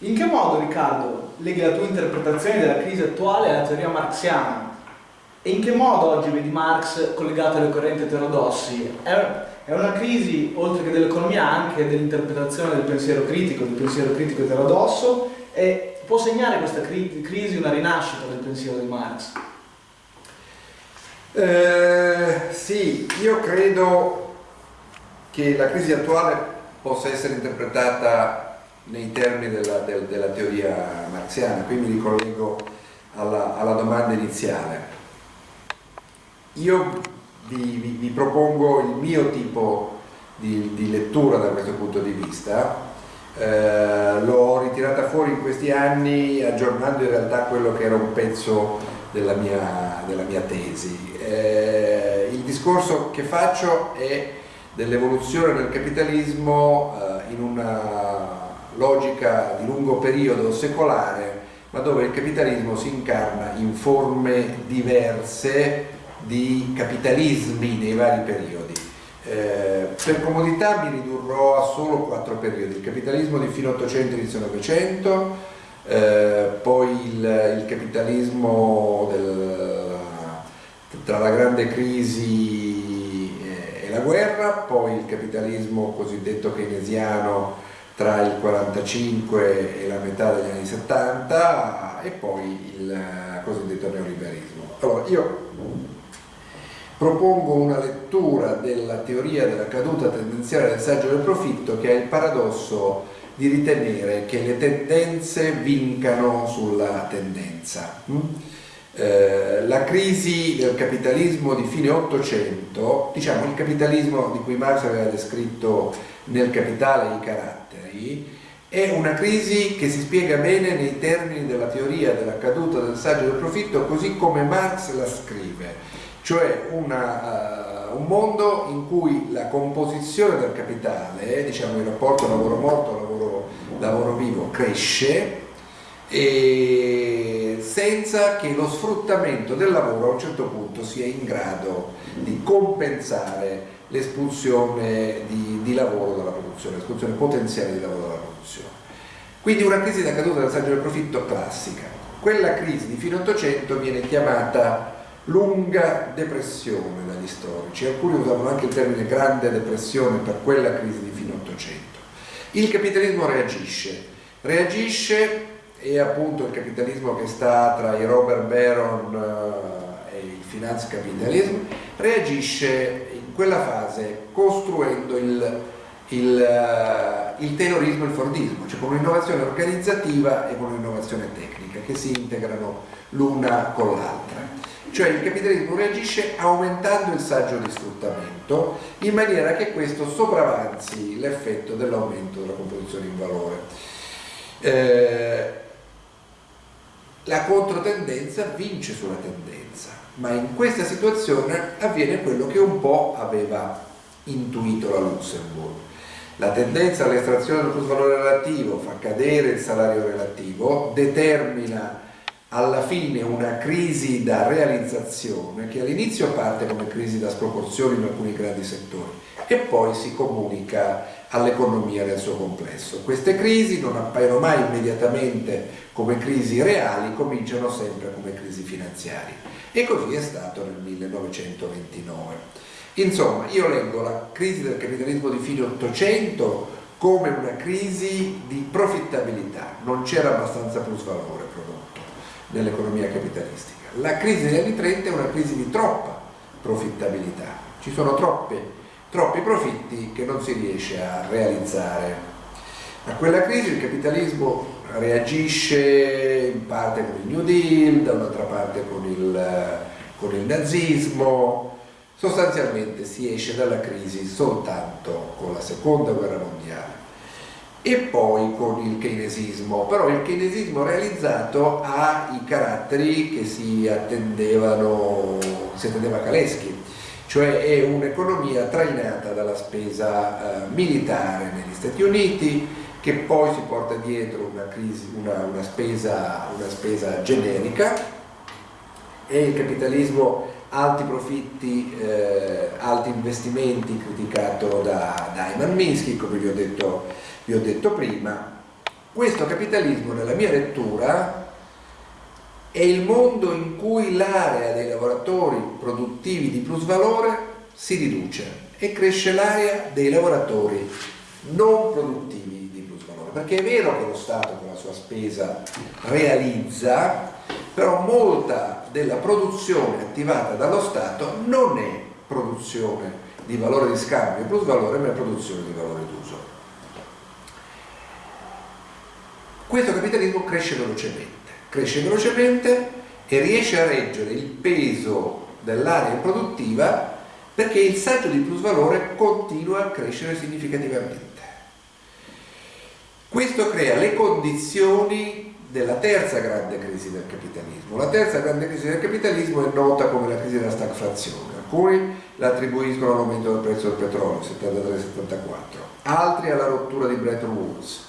In che modo, Riccardo, leghi la tua interpretazione della crisi attuale alla teoria marxiana? E in che modo oggi vedi Marx collegato alle correnti eterodossi? È, una crisi, oltre che dell'economia, anche dell'interpretazione del pensiero critico, del pensiero critico eterodosso, e può segnare questa cri crisi una rinascita del pensiero di Marx? Eh, sì, io credo che la crisi attuale possa essere interpretata nei termini della, del, della teoria marxiana, qui mi ricollego alla, alla domanda iniziale. Io vi, vi, vi, propongo il mio tipo di, di, lettura da questo punto di vista, eh, l'ho ritirata fuori in questi anni aggiornando in realtà quello che era un pezzo della mia, della mia tesi. Eh, il discorso che faccio è dell'evoluzione del capitalismo eh, in una logica di lungo periodo secolare, ma dove il capitalismo si incarna in forme diverse di capitalismi nei vari periodi. Eh, per comodità mi ridurrò a solo quattro periodi, il capitalismo di fine 800 e inizio 900, eh, poi il, il capitalismo del, tra la grande crisi e la guerra, poi il capitalismo cosiddetto keynesiano tra il 45 e la metà degli anni 70 e poi il cosiddetto neoliberismo. Allora, io propongo una lettura della teoria della caduta tendenziale del saggio del profitto che ha il paradosso di ritenere che le tendenze vincano sulla tendenza. Mm? Eh, la crisi del capitalismo di fine 800, diciamo il capitalismo di cui Marx aveva descritto nel Capitale i caratteri, è una crisi che si spiega bene nei termini della teoria della caduta del saggio del profitto così come Marx la scrive, cioè una, uh, un mondo in cui la composizione del capitale, diciamo il rapporto lavoro morto, lavoro, lavoro vivo, cresce senza che lo sfruttamento del lavoro a un certo punto sia in grado di compensare l'espulsione di, di, lavoro dalla produzione, l'espulsione potenziale di lavoro dalla produzione. Quindi una crisi da caduta del saggio del profitto classica. Quella crisi di fine 800 viene chiamata lunga depressione dagli storici, alcuni usavano anche il termine grande depressione per quella crisi di fine 800. Il capitalismo reagisce, reagisce e appunto il capitalismo che sta tra i Robert Baron uh, e il finanzcapitalismo reagisce quella fase costruendo il, il, uh, il taylorismo e il fordismo, cioè con un'innovazione organizzativa e con un'innovazione tecnica che si integrano l'una con l'altra. Cioè il capitalismo reagisce aumentando il saggio di sfruttamento in maniera che questo sopravanzi l'effetto dell'aumento della composizione in valore. Eh, la controtendenza vince sulla tendenza, ma in questa situazione avviene quello che un po' aveva intuito la Luxemburg. La tendenza all'estrazione del plusvalore relativo fa cadere il salario relativo, determina alla fine una crisi da realizzazione che all'inizio parte come crisi da sproporzioni in alcuni grandi settori e poi si comunica all'economia nel suo complesso. Queste crisi non appaiono mai immediatamente come crisi reali, cominciano sempre come crisi finanziarie e così è stato nel 1929. Insomma, io leggo la crisi del capitalismo di fine 800 come una crisi di profittabilità, non c'era abbastanza plusvalore prodotto nell'economia capitalistica. La crisi degli anni 30 è una crisi di troppa profittabilità, ci sono troppe troppi profitti che non si riesce a realizzare. A quella crisi il capitalismo reagisce in parte con il New Deal, da un'altra parte con il, con il nazismo, sostanzialmente si esce dalla crisi soltanto con la seconda guerra mondiale e poi con il keynesismo, però il keynesismo realizzato ha i caratteri che si attendevano, si attendeva Kaleschi, cioè è un'economia trainata dalla spesa eh, militare negli Stati Uniti che poi si porta dietro una, crisi, una, una, spesa, una spesa generica. E il capitalismo alti profitti, eh, alti investimenti criticato da, da Ayman Minsky, come vi ho, detto, vi ho detto prima, questo capitalismo nella mia lettura è il mondo in cui l'area dei lavoratori produttivi di plusvalore si riduce e cresce l'area dei lavoratori non produttivi di plusvalore. Perché è vero che lo Stato con la sua spesa realizza però molta della produzione attivata dallo Stato non è produzione di valore di scambio plus valore ma è produzione di valore d'uso. Questo capitalismo cresce velocemente cresce velocemente e riesce a reggere il peso dell'area produttiva perché il saggio di plusvalore continua a crescere significativamente. Questo crea le condizioni della terza grande crisi del capitalismo. La terza grande crisi del capitalismo è nota come la crisi della stagflazione. Alcuni la attribuiscono all'aumento del prezzo del petrolio, 73-74, altri alla rottura di Bretton Woods,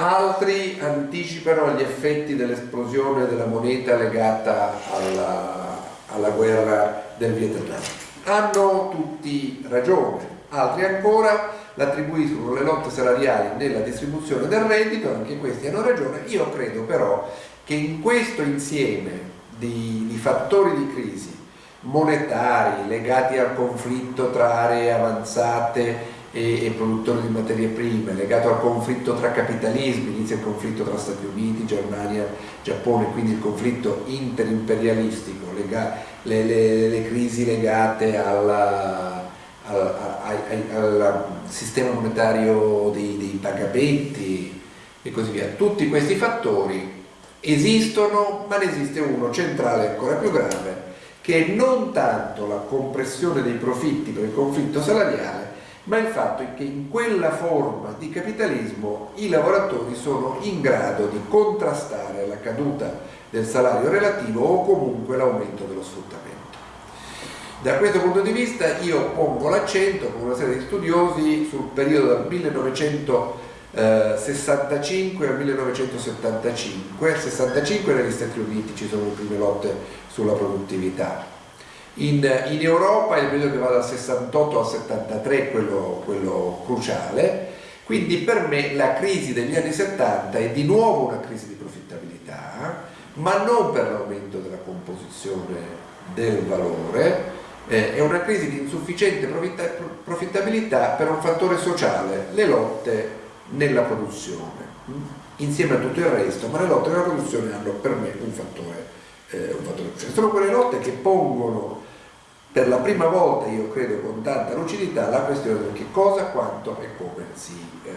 altri anticipano gli effetti dell'esplosione della moneta legata alla, alla guerra del Vietnam. Hanno tutti ragione, altri ancora l'attribuiscono le lotte salariali nella distribuzione del reddito, anche questi hanno ragione, io credo però che in questo insieme di, di fattori di crisi monetari legati al conflitto tra aree avanzate e, e, produttori di materie prime, legato al conflitto tra capitalismi, inizia il conflitto tra Stati Uniti, Germania, Giappone, quindi il conflitto interimperialistico, lega, le, le, le, crisi legate alla, al, al, al, sistema monetario dei, dei pagamenti e così via. Tutti questi fattori esistono, ma ne esiste uno centrale ancora più grave, che è non tanto la compressione dei profitti per il conflitto salariale, ma il fatto è che in quella forma di capitalismo i lavoratori sono in grado di contrastare la caduta del salario relativo o comunque l'aumento dello sfruttamento. Da questo punto di vista io pongo l'accento con una serie di studiosi sul periodo dal 1965 al 1975, 65 negli Stati Uniti ci sono le prime lotte sulla produttività, in, in, Europa il periodo che va dal 68 al 73 è quello, quello cruciale, quindi per me la crisi degli anni 70 è di nuovo una crisi di profittabilità, ma non per l'aumento della composizione del valore, eh, è una crisi di insufficiente profittabilità per un fattore sociale, le lotte nella produzione, insieme a tutto il resto, ma le lotte nella produzione hanno per me un fattore, eh, un fattore cruciale. Sono quelle lotte che pongono per la prima volta, io credo con tanta lucidità, la questione del che cosa, quanto e come si, eh,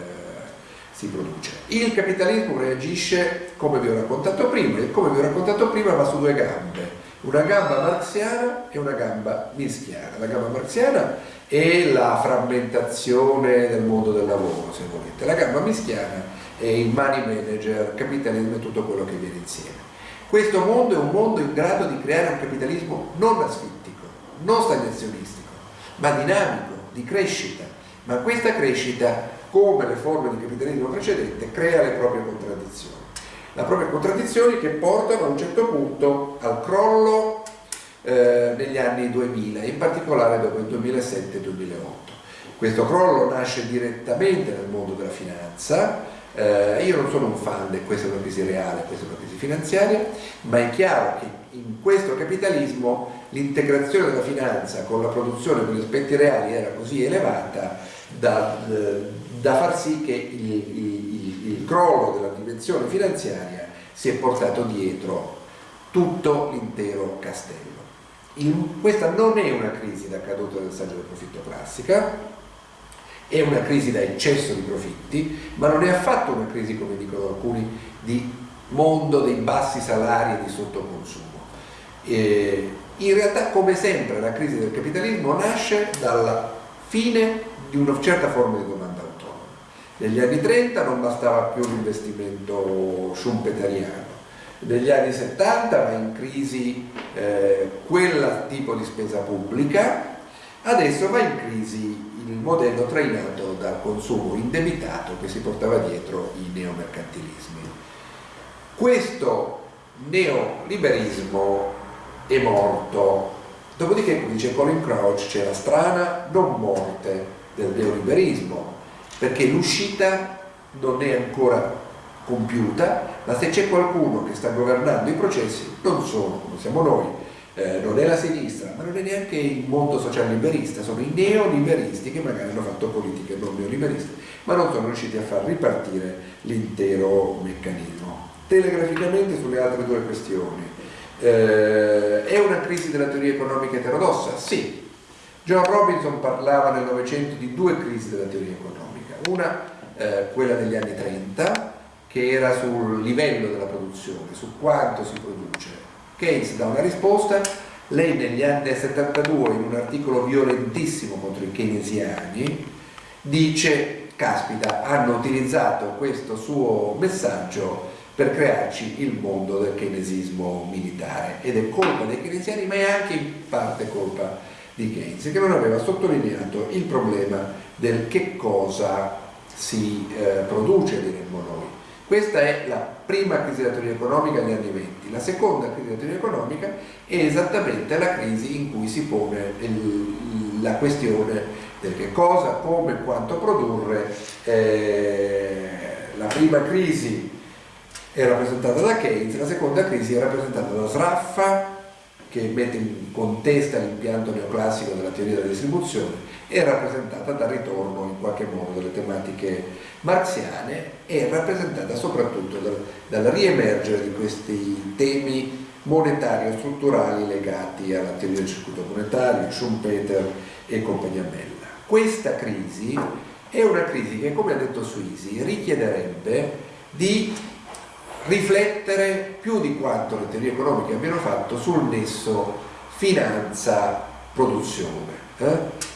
si produce. Il capitalismo reagisce come vi ho raccontato prima, e come vi ho raccontato prima va su due gambe, una gamba marxiana e una gamba mischiana. La gamba marxiana è la frammentazione del mondo del lavoro, se volete, la gamba mischiana è il money manager, capitalismo e tutto quello che viene insieme. Questo mondo è un mondo in grado di creare un capitalismo non asfittico, non stagnazionistico, ma dinamico, di crescita. Ma questa crescita, come le forme di capitalismo precedente, crea le proprie contraddizioni. Le proprie contraddizioni che portano a un certo punto al crollo eh, negli anni 2000, in particolare dopo il 2007-2008. Questo crollo nasce direttamente nel mondo della finanza, eh, io non sono un fan di questa è una crisi reale, questa è una crisi finanziaria, ma è chiaro che in questo capitalismo l'integrazione della finanza con la produzione degli aspetti reali era così elevata da, da far sì che il, il, il crollo della dimensione finanziaria si è portato dietro tutto l'intero castello. In, questa non è una crisi da caduta del saggio del profitto classica, è una crisi da eccesso di profitti, ma non è affatto una crisi, come dicono alcuni, di mondo dei bassi salari e di sottoconsumo. Eh, in realtà, come sempre, la crisi del capitalismo nasce dalla fine di una certa forma di domanda autonoma. Negli anni 30 non bastava più l'investimento schumpeteriano, negli anni 70 va in crisi eh, quel tipo di spesa pubblica, adesso va in crisi il modello trainato dal consumo indebitato che si portava dietro i neomercantilismi. Questo neoliberismo è morto. Dopodiché, come dice Colin Crouch, c'è la strana non morte del neoliberismo, perché l'uscita non è ancora compiuta, ma se c'è qualcuno che sta governando i processi, non sono, non siamo noi, eh, non è la sinistra, ma non è neanche il mondo social liberista, sono i neoliberisti che magari hanno fatto politiche non neoliberiste, ma non sono riusciti a far ripartire l'intero meccanismo. Telegraficamente sulle altre due questioni. Eh, è una crisi della teoria economica eterodossa? Sì. John Robinson parlava nel Novecento di due crisi della teoria economica, una eh, quella degli anni 30 che era sul livello della produzione, su quanto si produce. Keynes dà una risposta, lei negli anni 72 in un articolo violentissimo contro i keynesiani dice, caspita, hanno utilizzato questo suo messaggio per crearci il mondo del keynesismo militare ed è colpa dei keynesiani ma è anche in parte colpa di Keynes che non aveva sottolineato il problema del che cosa si eh, produce, diremmo noi. Questa è la prima crisi della teoria economica negli anni 20. La seconda crisi della teoria economica è esattamente la crisi in cui si pone il, la questione del che cosa, come, quanto produrre. Eh, la prima crisi è rappresentata da Keynes, la seconda crisi è rappresentata da Sraffa, che mette in contesta l'impianto neoclassico della teoria della distribuzione, è rappresentata dal ritorno in qualche modo delle tematiche marziane e rappresentata soprattutto dal, dal riemergere di questi temi monetari o strutturali legati alla teoria del circuito monetario, Schumpeter e compagnia bella. Questa crisi è una crisi che, come ha detto Suisi, richiederebbe di riflettere più di quanto le teorie economiche abbiano fatto sul nesso finanza-produzione. Eh?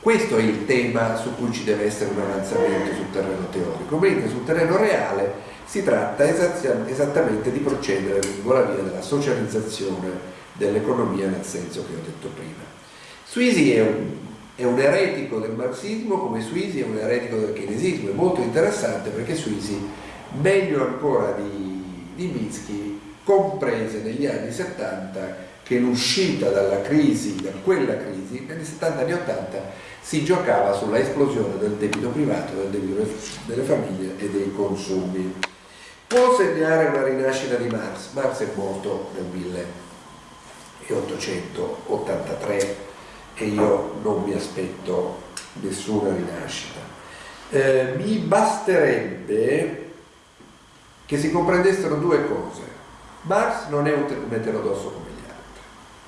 Questo è il tema su cui ci deve essere un avanzamento sul terreno teorico, mentre sul terreno reale si tratta esattamente di procedere lungo la via della socializzazione dell'economia nel senso che ho detto prima. Suisi è un, è un eretico del marxismo come Suisi è un eretico del keynesismo, è molto interessante perché Suisi, meglio ancora di, di Minsky, comprese negli anni 70 che l'uscita dalla crisi, da quella crisi, negli 70 anni 80 si giocava sulla esplosione del debito privato, del debito delle famiglie e dei consumi. Può segnare una rinascita di Marx? Marx è morto nel 1883 e io non mi aspetto nessuna rinascita. Eh, mi basterebbe che si comprendessero due cose. Marx non è un eterodosso come gli altri.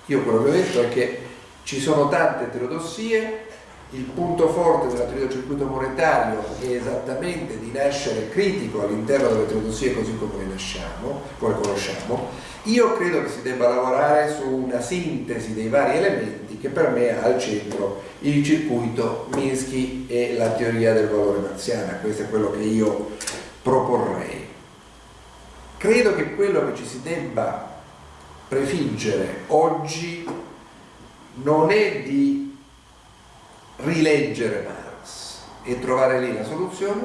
Io quello che ho detto è che ci sono tante eterodossie il punto forte della teoria del circuito monetario è esattamente di nascere critico all'interno delle teodosie così come le nasciamo, come conosciamo. Io credo che si debba lavorare su una sintesi dei vari elementi che per me ha al centro il circuito Minsky e la teoria del valore marziana, questo è quello che io proporrei. Credo che quello che ci si debba prefiggere oggi non è di rileggere Marx e trovare lì la soluzione,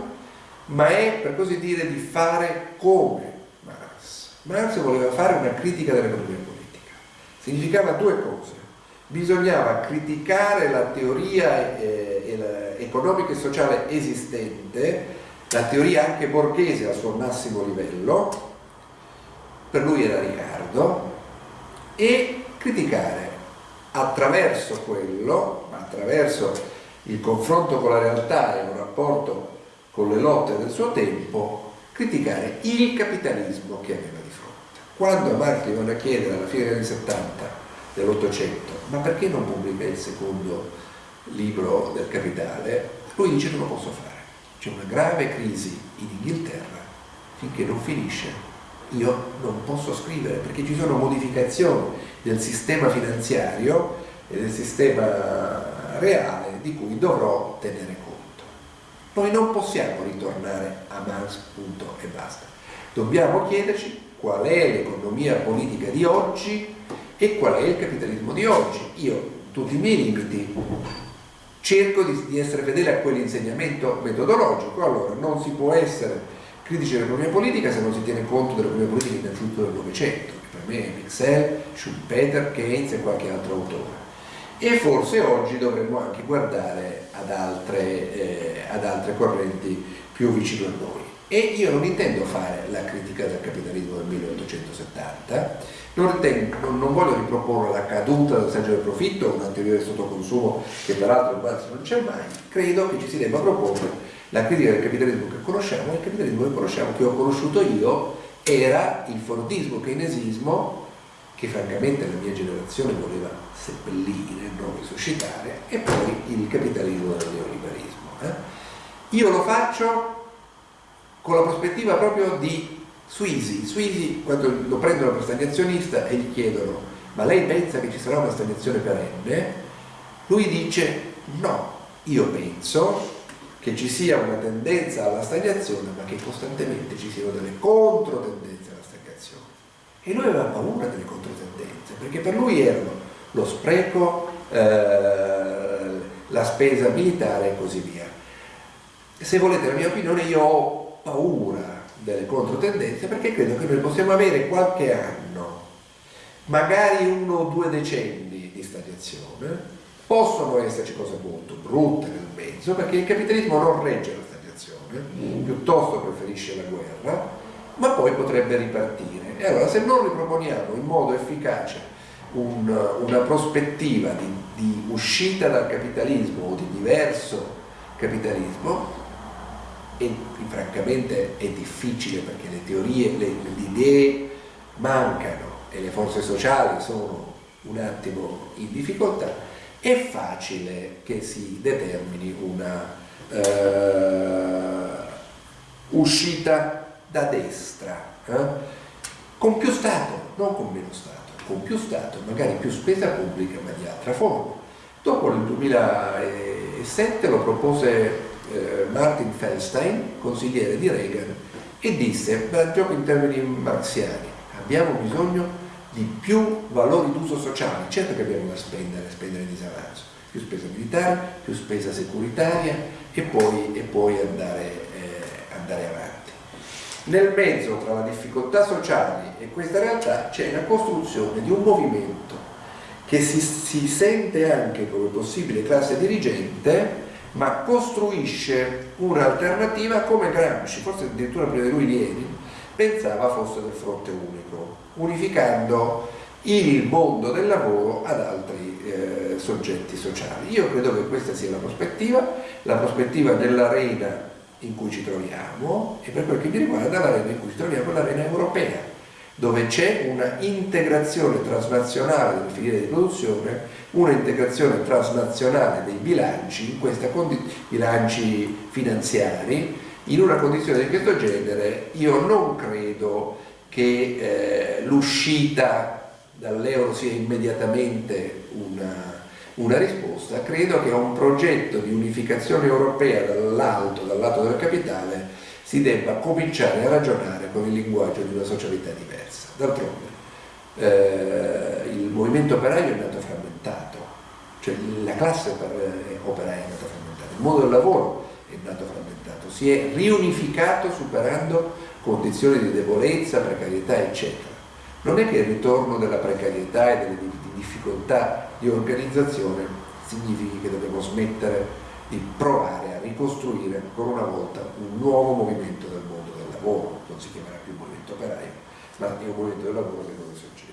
ma è per così dire di fare come Marx. Marx voleva fare una critica dell'economia politica. Significava due cose. Bisognava criticare la teoria eh, economica e sociale esistente, la teoria anche borghese al suo massimo livello, per lui era Riccardo, e criticare attraverso quello, attraverso il confronto con la realtà e un rapporto con le lotte del suo tempo, criticare il capitalismo che aveva di fronte. Quando Marx gli vanno a chiedere alla fine degli anni 70 dell'Ottocento ma perché non pubblica il secondo libro del Capitale, lui dice non lo posso fare. C'è una grave crisi in Inghilterra, finché non finisce io non posso scrivere perché ci sono modificazioni del sistema finanziario e del sistema reale di cui dovrò tenere conto. Noi non possiamo ritornare a Marx punto e basta. Dobbiamo chiederci qual è l'economia politica di oggi e qual è il capitalismo di oggi. Io, tutti i miei limiti, cerco di, di essere fedele a quell'insegnamento metodologico, allora non si può essere critici dell'economia politica se non si tiene conto dell'economia politica innanzitutto del Novecento, che per me è Mixel, Schumpeter, Keynes e qualche altro autore. E forse oggi dovremmo anche guardare ad altre, eh, ad altre correnti più vicino a noi. E io non intendo fare la critica del capitalismo del 1870, non, ritengo, non voglio riproporre la caduta del saggio del profitto, una teoria del sottoconsumo che peraltro in quasi non c'è mai, credo che ci si debba proporre la critica del capitalismo che conosciamo, il capitalismo che conosciamo, che ho conosciuto io, era il fordismo keynesismo che francamente la mia generazione voleva seppellire, non risuscitare, e poi il capitalismo del neoliberismo. Eh? Io lo faccio con la prospettiva proprio di Suisi. Suisi, quando lo prendono per stagnazionista e gli chiedono ma lei pensa che ci sarà una stagnazione perenne? Lui dice no, io penso che ci sia una tendenza alla stagnazione ma che costantemente ci siano delle controtendenze alla stagnazione. E lui aveva paura delle controtendenze perché per lui erano lo spreco, eh, la spesa militare e così via. Se volete la mia opinione io ho paura delle controtendenze perché credo che noi possiamo avere qualche anno, magari uno o due decenni di stagnazione, possono esserci cose molto brutte nel mezzo perché il capitalismo non regge la stagnazione, piuttosto preferisce la guerra, ma poi potrebbe ripartire. E allora se non riproponiamo in modo efficace un, una prospettiva di, di uscita dal capitalismo o di diverso capitalismo, e francamente è difficile perché le teorie, le, le idee mancano e le forze sociali sono un attimo in difficoltà, è facile che si determini una eh, uscita da destra, eh? con più Stato, non con meno Stato, con più Stato, magari più spesa pubblica ma di altra forma. Dopo nel 2007 lo propose eh, Martin Feldstein, consigliere di Reagan, e disse, gioco in termini marxiani, abbiamo bisogno di più valori d'uso sociale, certo che abbiamo da spendere, spendere in disavanzo, più spesa militare, più spesa securitaria e poi, e poi andare, eh, andare avanti. Nel mezzo tra la difficoltà sociale e questa realtà c'è la costruzione di un movimento che si, si sente anche come possibile classe dirigente ma costruisce un'alternativa come Gramsci, forse addirittura prima di lui Lenin, pensava fosse del fronte unico, unificando il mondo del lavoro ad altri eh, soggetti sociali. Io credo che questa sia la prospettiva, la prospettiva dell'arena in cui ci troviamo e per quel che mi riguarda l'arena in cui ci troviamo è l'arena europea dove c'è una integrazione transnazionale delle filiere di produzione, una integrazione transnazionale dei bilanci, bilanci finanziari, in una condizione di questo genere io non credo che eh, l'uscita dall'euro sia immediatamente una, una, risposta, credo che a un progetto di unificazione europea dall'alto, dal lato del capitale, si debba cominciare a ragionare con il linguaggio di una socialità diversa. D'altronde eh, il movimento operaio è nato frammentato, cioè la classe operaia è nata frammentata, il mondo del lavoro è nato frammentato, si è riunificato superando condizioni di debolezza, precarietà, eccetera. Non è che il ritorno della precarietà e delle difficoltà di organizzazione significhi che dobbiamo smettere di provare a ricostruire ancora una volta un nuovo movimento del mondo del lavoro, non si chiamerà più movimento operaio, ma è un movimento del lavoro che deve sorgere.